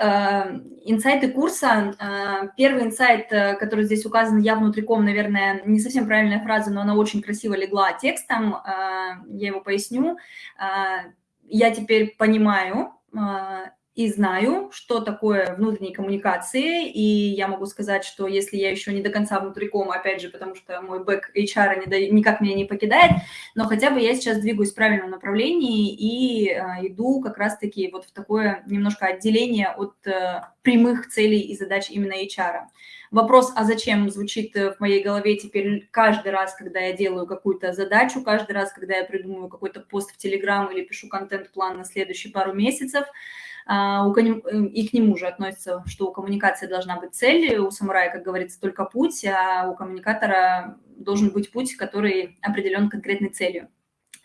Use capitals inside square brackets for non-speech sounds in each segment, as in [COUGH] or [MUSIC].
э, инсайты курса. Э, первый инсайт, э, который здесь указан, я внутриком, наверное, не совсем правильная фраза, но она очень красиво легла текстом, я его поясню. Я теперь понимаю, и знаю, что такое внутренние коммуникации, и я могу сказать, что если я еще не до конца внутриком, опять же, потому что мой бэк HR не никак меня не покидает, но хотя бы я сейчас двигаюсь в правильном направлении и э, иду как раз-таки вот в такое немножко отделение от э, прямых целей и задач именно HR. Вопрос, а зачем, звучит в моей голове теперь каждый раз, когда я делаю какую-то задачу, каждый раз, когда я придумываю какой-то пост в Телеграм или пишу контент-план на следующие пару месяцев – а, и к нему же относится, что у коммуникации должна быть цель, у самурая, как говорится, только путь, а у коммуникатора должен быть путь, который определен конкретной целью.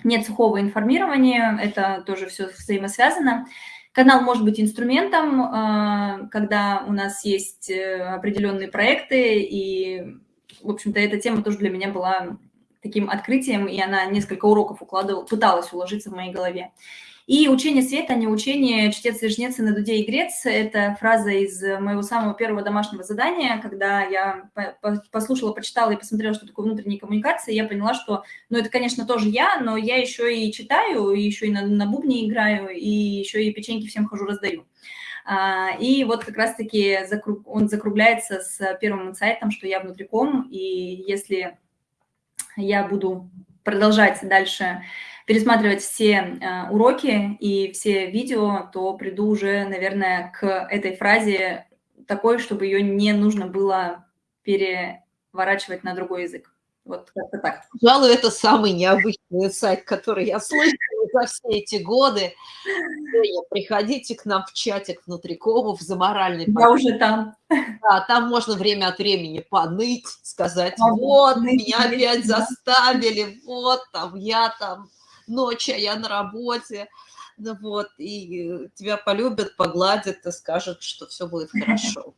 Нет сухого информирования, это тоже все взаимосвязано. Канал может быть инструментом, а, когда у нас есть э, определенные проекты, и, в общем-то, эта тема тоже для меня была таким открытием, и она несколько уроков укладывала, пыталась уложиться в моей голове. И учение света, а не учение чтец и жнец на дуде и грец. Это фраза из моего самого первого домашнего задания, когда я послушала, почитала и посмотрела, что такое внутренние коммуникации, я поняла, что, ну, это, конечно, тоже я, но я еще и читаю, и еще и на, на бубне играю, и еще и печеньки всем хожу раздаю. А, и вот как раз-таки он закругляется с первым инсайтом, что я внутриком, и если я буду продолжать дальше пересматривать все э, уроки и все видео, то приду уже, наверное, к этой фразе такой, чтобы ее не нужно было переворачивать на другой язык. Вот как-то так. Пожалуй, это самый необычный сайт, который я слышала за все эти годы. Приходите к нам в чатик внутрикомов за моральный Я подъем. уже там. Да, там можно время от времени поныть, сказать, а вот, меня опять заставили, вот, там, я там ночь, а я на работе, ну вот, и тебя полюбят, погладят и скажут, что все будет [LAUGHS] хорошо.